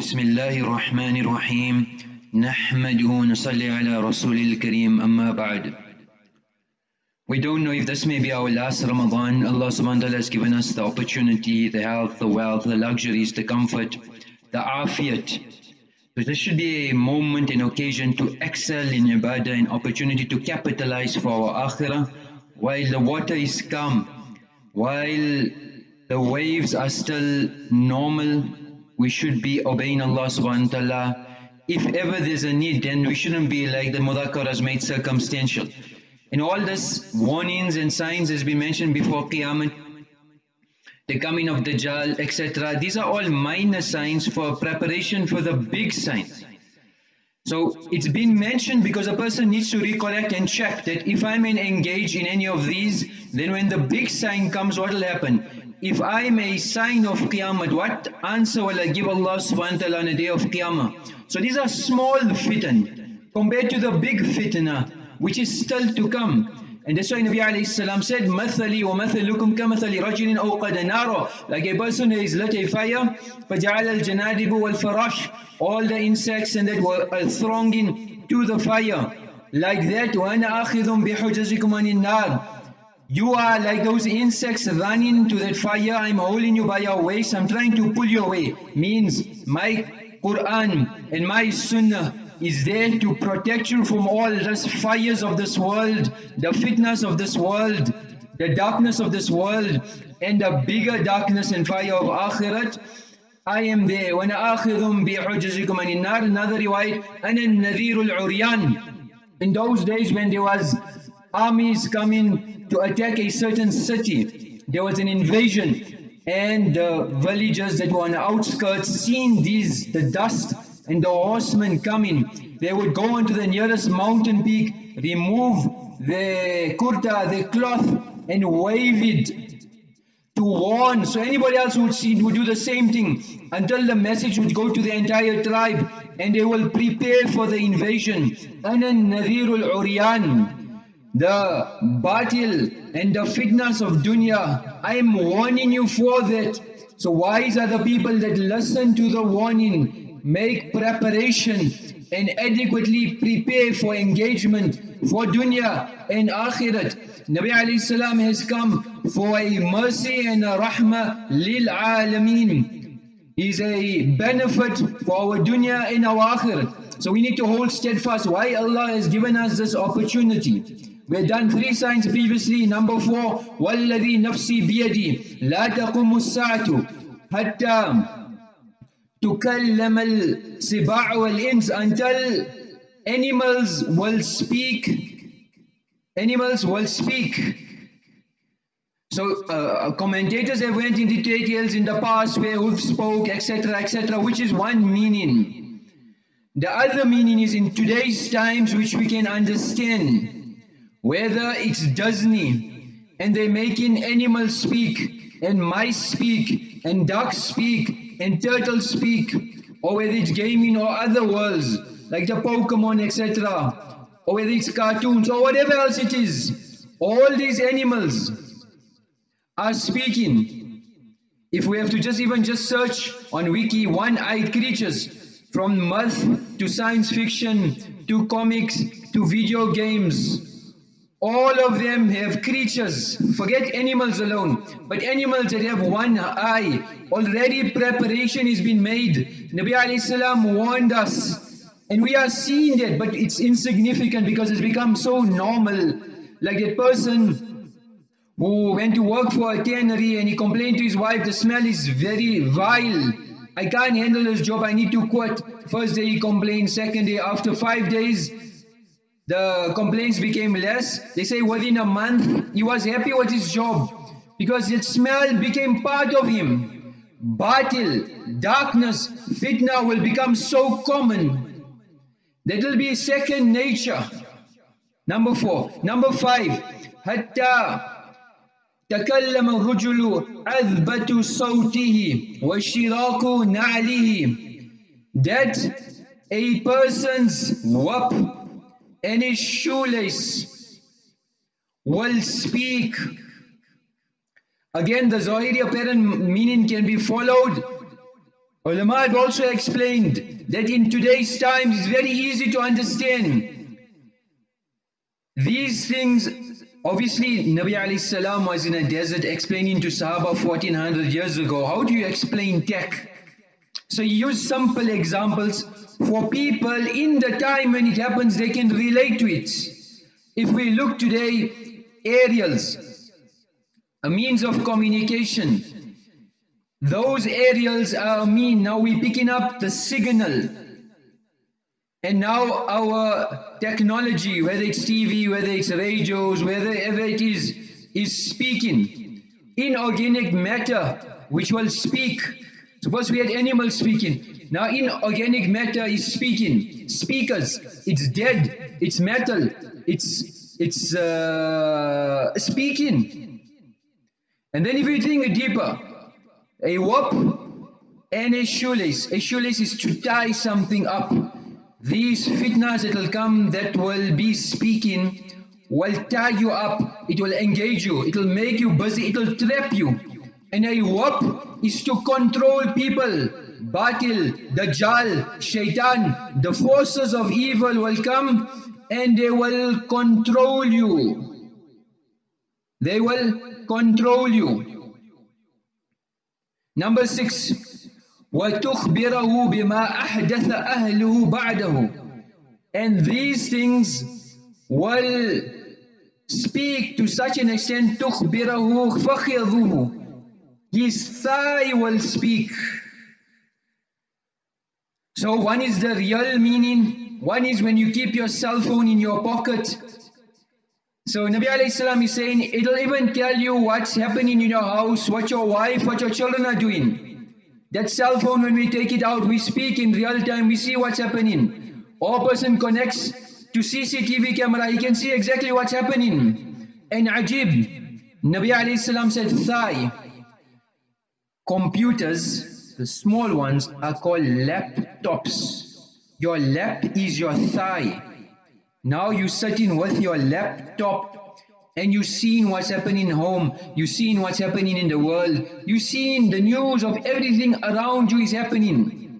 بسم الله الرحمن الرحيم نحمده ونصلي على رسول الكريم أما بعد We don't know if this may be our last Ramadan. Allah subhanahu wa ta'ala has given us the opportunity, the health, the wealth, the luxuries, the comfort, the afiyat. So this should be a moment, an occasion to excel in ibadah, an opportunity to capitalize for our akhirah while the water is calm, while the waves are still normal, we should be obeying Allah subhanahu wa ta'ala. If ever there's a need, then we shouldn't be like the mudhakkar has made circumstantial. And all this warnings and signs has been mentioned before Qiyamah, the coming of Dajjal, etc. These are all minor signs for preparation for the big signs. So it's been mentioned because a person needs to recollect and check that if I'm engaged in any of these, then when the big sign comes, what will happen? If I'm a sign of Qiyamah, what answer will I give Allah subhanahu wa ta'ala on the day of Qiyamah? So these are small fitan compared to the big fitna which is still to come. And that's why Nabi alayhi salam said, مَثَلِي وَمَثَلُكُمْ كَمَثَلِ رَجُلٍ أَوْقَدَ نَارًا Like a person who is lit a fire, فَجَعَلَ الْجَنَادِبُ وَالْفَرَاشِ All the insects and that were thronging to the fire. Like that, وَأَنَا آخِذٌ بِحُجَزِكُمْ عَنِ النَّارِ you are like those insects running to that fire, I'm holding you by your waist, I'm trying to pull you away. Means my Quran and my Sunnah is there to protect you from all the fires of this world, the fitness of this world, the darkness of this world, and the bigger darkness and fire of Akhirat. I am there. وَأَنَا آخِذٌ بِحُجَزِكُمْ عَنِ النَّارِ Another riwayat, أَنَا النَّذِيرُ الْعُرْيَانِ In those days when there was armies coming to attack a certain city. There was an invasion and the villagers that were on the outskirts seeing these, the dust and the horsemen coming, they would go onto the nearest mountain peak, remove the kurta, the cloth and wave it to warn. So anybody else would see would do the same thing until the message would go to the entire tribe and they will prepare for the invasion. أَنَا النَّذِيرُ الْعُرْيَانِ the batil and the fitness of dunya. I am warning you for that. So wise are the people that listen to the warning, make preparation and adequately prepare for engagement for dunya and akhirat. Nabi alayhi salam has come for a mercy and a rahmah lil alameen. Is a benefit for our dunya and our akhirat. So we need to hold steadfast why Allah has given us this opportunity. We've done three signs previously. Number four, وَالَّذِي نَفْسِي بِيَدِي لَا تَقُمُ السَّاعَةُ حَتَّى تُكَلَّمَ السِّبَاعُ وَالْإِنسِ Until animals will speak. Animals will speak. So uh, commentators have went into details in the past where who spoke, etc., etc., which is one meaning. The other meaning is in today's times which we can understand whether it's Disney and they're making animals speak and mice speak and ducks speak and turtles speak or whether it's gaming or other worlds like the Pokemon etc or whether it's cartoons or whatever else it is all these animals are speaking. If we have to just even just search on wiki one-eyed creatures from myth to science fiction to comics to video games all of them have creatures, forget animals alone, but animals that have one eye, already preparation has been made. Nabi alayhi salam warned us, and we are seeing that, but it's insignificant because it's become so normal. Like that person who went to work for a tannery and he complained to his wife, the smell is very vile. I can't handle this job, I need to quit. First day he complained, second day, after five days, the complaints became less. They say within a month, he was happy with his job because the smell became part of him. Batil, darkness, fitna will become so common that will be second nature. Number four. Number five, حتى تكلم الرجل عذبة صوته وشراك نعله that a person's whoop any shoelace will speak. Again, the Zahiri apparent meaning can be followed Ulama have also explained that in today's times it's very easy to understand. These things, obviously Nabi alayhi salam was in a desert explaining to Sahaba 1400 years ago. How do you explain tech? So you use simple examples for people in the time when it happens they can relate to it. If we look today, aerials, a means of communication, those aerials are mean, now we're picking up the signal. And now our technology, whether it's TV, whether it's radios, wherever it is, is speaking. Inorganic matter, which will speak. Suppose we had animals speaking. Now inorganic matter is speaking. Speakers. It's dead. It's metal. It's, it's uh, speaking. And then if you think deeper, a rope and a shoelace. A shoelace is to tie something up. These fitnas that will come that will be speaking will tie you up. It will engage you. It will make you busy. It will trap you. And a rope is to control people. Batil, Dajjal, Shaitan, the forces of evil will come and they will control you. They will control you. Number six, وَتُخْبِرَهُ بِمَا أَحْدَثَ أَهْلُهُ بَعْدَهُ And these things will speak to such an extent تُخْبِرَهُ فَخِذُهُ his thigh will speak. So one is the real meaning, one is when you keep your cell phone in your pocket, so Nabi alayhi salam is saying, it'll even tell you what's happening in your house, what your wife, what your children are doing. That cell phone, when we take it out, we speak in real time, we see what's happening. Or person connects to CCTV camera, he can see exactly what's happening. And ajib, Nabi alayhi salam said, thigh. Computers, the small ones, are called laptops. Your lap is your thigh. Now you sitting with your laptop and you seeing what's happening home, you seeing what's happening in the world, you seeing the news of everything around you is happening.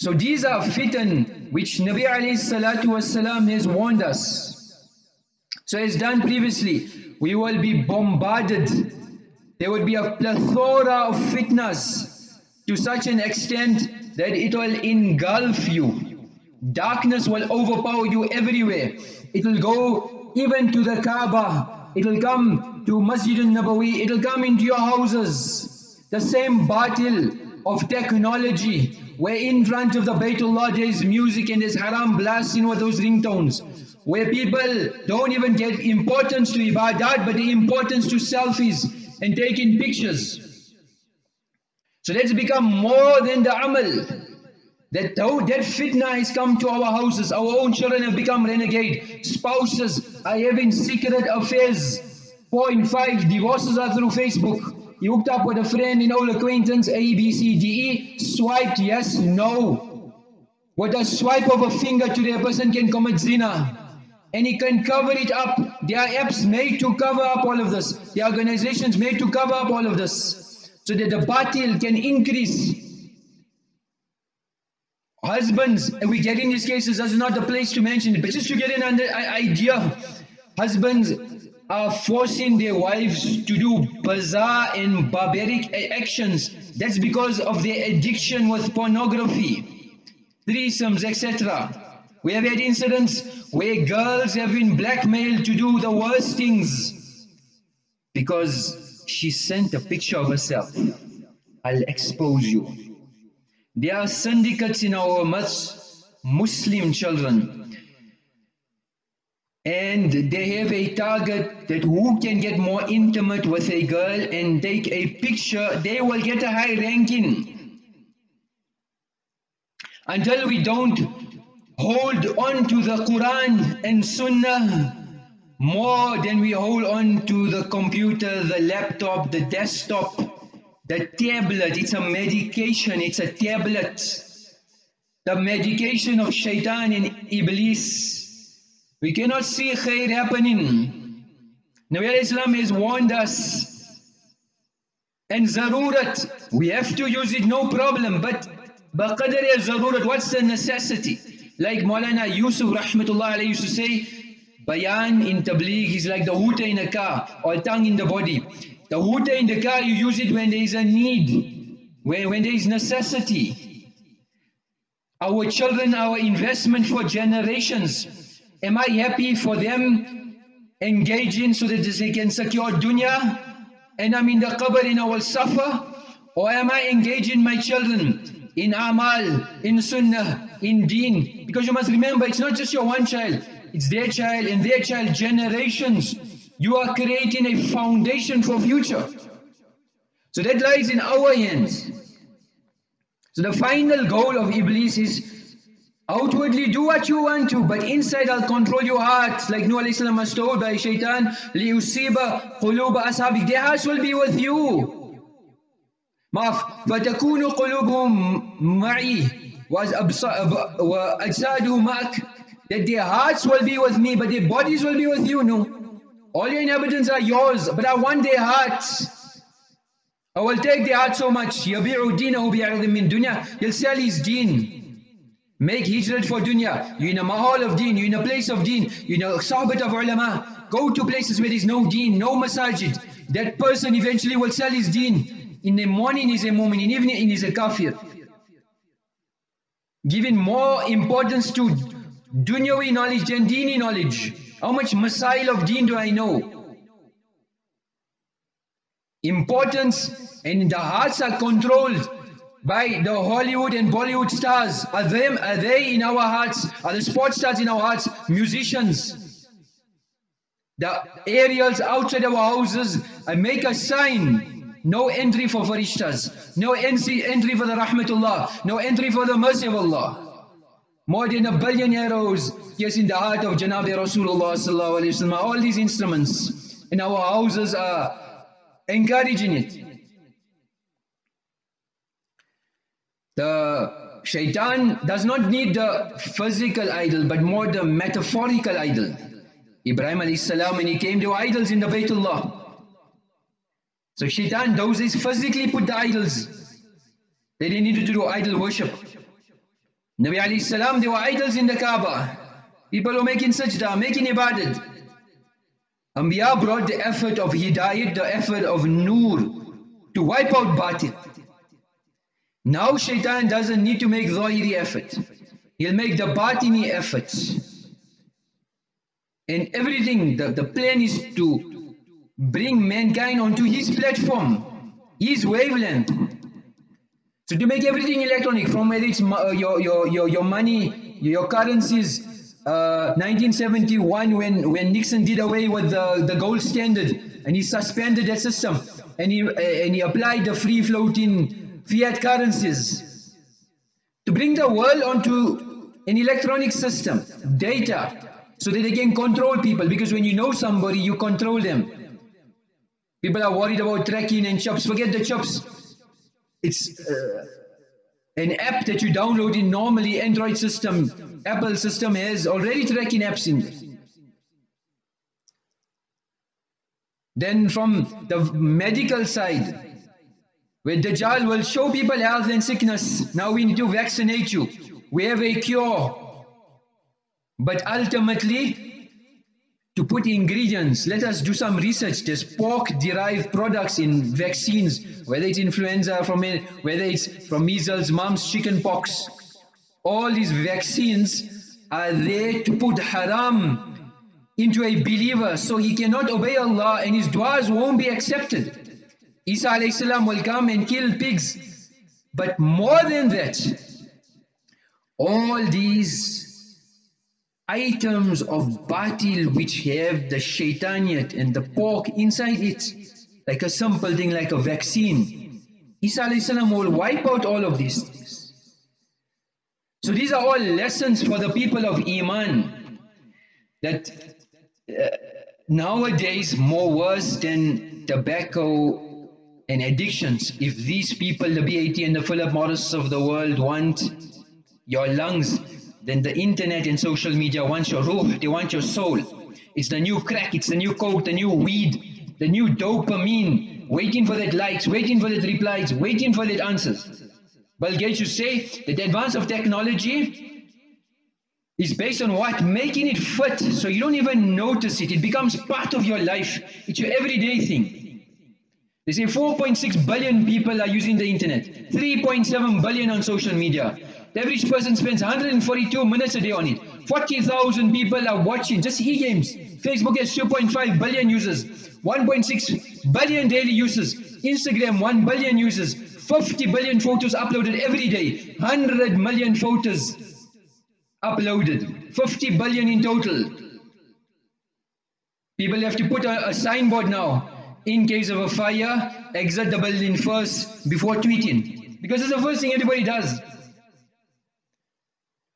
So these are fitan which Nabi wasalam has warned us. So as done previously, we will be bombarded. There will be a plethora of fitnas to such an extent that it will engulf you. Darkness will overpower you everywhere. It will go even to the Kaaba. It will come to Masjid al-Nabawi. It will come into your houses. The same battle of technology where in front of the Baytullah there is music and there's haram blasting with those ringtones. Where people don't even get importance to ibadat but the importance to selfies and taking pictures. So let's become more than the amal. That, that fitna has come to our houses. Our own children have become renegade. Spouses are having secret affairs. Four and five divorces are through Facebook. You hooked up with a friend, an old acquaintance, A, B, C, D, E. Swiped yes, no. With a swipe of a finger today, a person can commit zina. And he can cover it up. There are apps made to cover up all of this. Are organizations made to cover up all of this. So that the batil can increase Husbands, we get in these cases, that's not the place to mention it, but just to get an idea, husbands are forcing their wives to do bizarre and barbaric actions. That's because of their addiction with pornography, threesomes, etc. We have had incidents where girls have been blackmailed to do the worst things because she sent a picture of herself. I'll expose you. There are syndicates in our midst, Muslim children. And they have a target that who can get more intimate with a girl and take a picture, they will get a high ranking. Until we don't hold on to the Quran and Sunnah more than we hold on to the computer, the laptop, the desktop, the tablet, it's a medication, it's a tablet. The medication of shaitan and iblis. We cannot see khair happening. Nabi Islam has warned us And zarurat, we have to use it, no problem. But baqadar zarurat, what's the necessity? Like Maulana Yusuf rahmatullah alayhi used to say, bayan in tabligh is like the hooter in a car or tongue in the body. The hooter in the car, you use it when there is a need, when, when there is necessity. Our children, our investment for generations. Am I happy for them engaging so that they can secure dunya? and I'm in the qabr and I will suffer? Or am I engaging my children in amal, in sunnah, in deen? Because you must remember, it's not just your one child, it's their child and their child, generations. You are creating a foundation for future. So that lies in our hands. So the final goal of Iblis is Outwardly do what you want to, but inside I'll control your heart. Like Nuh alayhi was told by shaitan, لِيُصِيبَ قُلُوبَ أَصْحَابِكَ Their hearts will be with you. مَعْفْ فَتَكُونُ قُلُوبُهُمْ مَعِي وَأَجْسَادُهُ مَعَكَ That their hearts will be with me, but their bodies will be with you, no. All your inhabitants are yours, but I want their hearts. I will take their heart so much. يَبِعُ دِينَهُ بِعَرْضٍ مِّن دُنْيَا He'll sell his deen. Make hijrat for dunya. You're in a mahal of deen, you're in a place of deen, you're in a sahbat of ulama. Go to places where there's no deen, no masajid. That person eventually will sell his deen. In the morning he's a mu'min, in the evening he's a kafir. Giving more importance to dunyawi knowledge than deeni knowledge. How much masail of deen do I know? Importance and the hearts are controlled by the Hollywood and Bollywood stars? Are them are they in our hearts? Are the sports stars in our hearts? Musicians. The aerials outside our houses I make a sign. No entry for farishtas. No entry, for the rahmatullah. No entry for the mercy of Allah. More than a billion arrows, yes, in the heart of Janabi Rasulullah All these instruments in our houses are encouraging it. The shaitan does not need the physical idol, but more the metaphorical idol. Ibrahim alayhi salam, when he came, were idols in the Baytullah. So shaitan, those is physically put the idols. They didn't need to do idol worship. Nabi alayhi salam, there were idols in the Kaaba. People were making sajda, making ibadat. Anbiya brought the effort of hidayat, the effort of nur, to wipe out batil. Now shaitan doesn't need to make zahiri effort. He'll make the batini efforts. And everything, the, the plan is to bring mankind onto his platform, his wavelength. So to make everything electronic, from whether it's uh, your, your, your, your money, your currencies, uh, 1971 when, when Nixon did away with the, the gold standard and he suspended that system and he, uh, and he applied the free floating fiat currencies to bring the world onto an electronic system, data, so that they can control people. Because when you know somebody, you control them. People are worried about tracking and chips. Forget the chips. It's uh, an app that you download in normally Android system, Apple system has already tracking apps in. Then from the medical side, where Dajjal will show people health and sickness. Now we need to vaccinate you. We have a cure. But ultimately, to put ingredients, let us do some research. There's pork-derived products in vaccines, whether it's influenza, from whether it's from measles, mumps, chicken pox. All these vaccines are there to put haram into a believer so he cannot obey Allah and his du'as won't be accepted. Isa alayhi will come and kill pigs. But more than that, all these items of batil which have the shaitaniyat and the pork inside it, like a simple thing like a vaccine, Isa will wipe out all of these things. So these are all lessons for the people of Iman that uh, nowadays more worse than tobacco and addictions. If these people, the BAT and the Philip Morris of the world want your lungs, then the internet and social media wants your ruh, they want your soul. It's the new crack, it's the new coke, the new weed, the new dopamine, waiting for that likes, waiting for that replies, waiting for that answers. Bill Gates to say that the advance of technology is based on what? Making it fit so you don't even notice it. It becomes part of your life. It's your everyday thing. They say 4.6 billion people are using the internet, 3.7 billion on social media. The average person spends 142 minutes a day on it. 40,000 people are watching just e-games. Facebook has 2.5 billion users, 1.6 billion daily users. Instagram 1 billion users, 50 billion photos uploaded every day, 100 million photos uploaded, 50 billion in total. People have to put a, a signboard now. In case of a fire, exit the building first before tweeting. Because it's the first thing everybody does.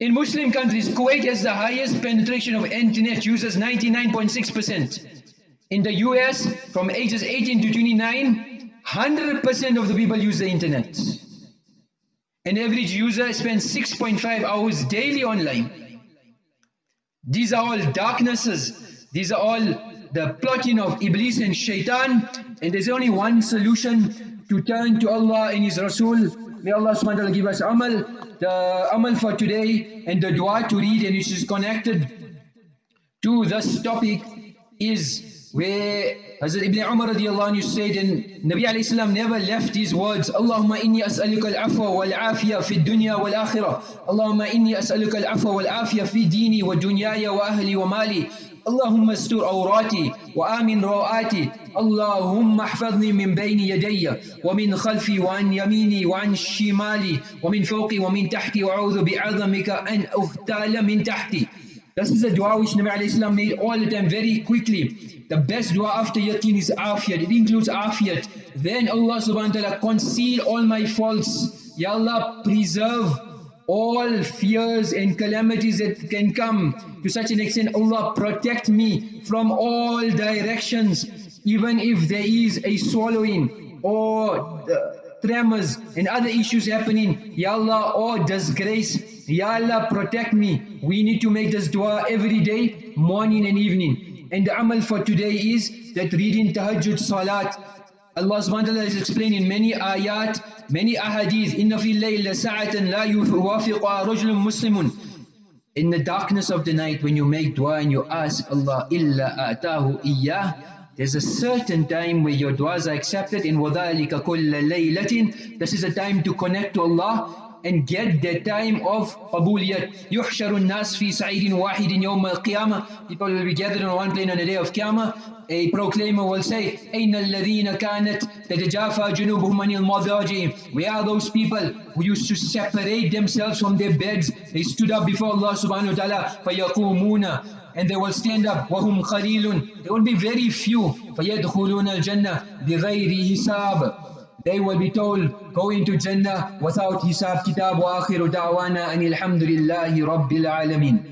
In Muslim countries, Kuwait has the highest penetration of internet users, 99.6%. In the US, from ages 18 to 29, 100% of the people use the internet. An average user spends 6.5 hours daily online. These are all darknesses. These are all the plotting of Iblis and Shaitan. And there's only one solution to turn to Allah and His Rasul. May Allah subhanahu give us amal. The amal for today and the dua to read and which is connected to this topic is where Hazrat Ibn Umar radiallahu anhu said and Nabi alayhi salam never left his words Allahumma inni as'aluka al-afwa wal-afiya fi dunya wal-akhirah Allahumma inni as'aluka al-afwa wal-afiya fi dini wa dunyaya wa ahli wa mali اللهم استر عوراتي وآمن روآتي اللهم احفظني من بين يدي ومن خلفي وعن يميني وعن شمالي ومن فوقي ومن تحتي وأعوذ بعظمك أن أغتال من تحتي This is a dua which Nabi alayhi salam made all the time very quickly. The best dua after yaqeen is afiyat. It includes afiyat. Then Allah subhanahu wa ta'ala conceal all my faults. Ya Allah preserve all fears and calamities that can come. To such an extent Allah protect me from all directions even if there is a swallowing or uh, tremors and other issues happening. Ya Allah oh, or disgrace Ya Allah protect me. We need to make this dua every day morning and evening. And the amal for today is that reading tahajjud salat Allah subhanahu wa ta'ala is explaining many ayat, many ahadith. Inna fi layla sa'atan la yuwafiqa rajulun muslimun. In the darkness of the night when you make dua and you ask Allah illa atahu iyyah, there's a certain time where your duas are accepted in وَذَلِكَ كُلَّ لَيْلَةٍ This is a time to connect to Allah and get the time of qabuliyat. يُحْشَرُ النَّاسِ فِي سَعِيدٍ وَاحِدٍ يَوْمَ الْقِيَامَةِ People will be gathered on one plane on the day of Qiyamah. A proclaimer will say, أَيْنَ الَّذِينَ كَانَتْ تَتَجَافَى جُنُوبُهُمْ عَنِ الْمَضَاجِعِ Where are those people who used to separate themselves from their beds? They stood up before Allah subhanahu wa ta'ala فَيَقُومُونَ and they will stand up وَهُمْ خَلِيلٌ There will be very few فَيَدْخُلُونَ الْجَنَّةِ بِغَيْرِ حِسَابٍ they will be told, go into Jannah without hisab kitab wa akhiru da'wana and alhamdulillahi rabbil alameen.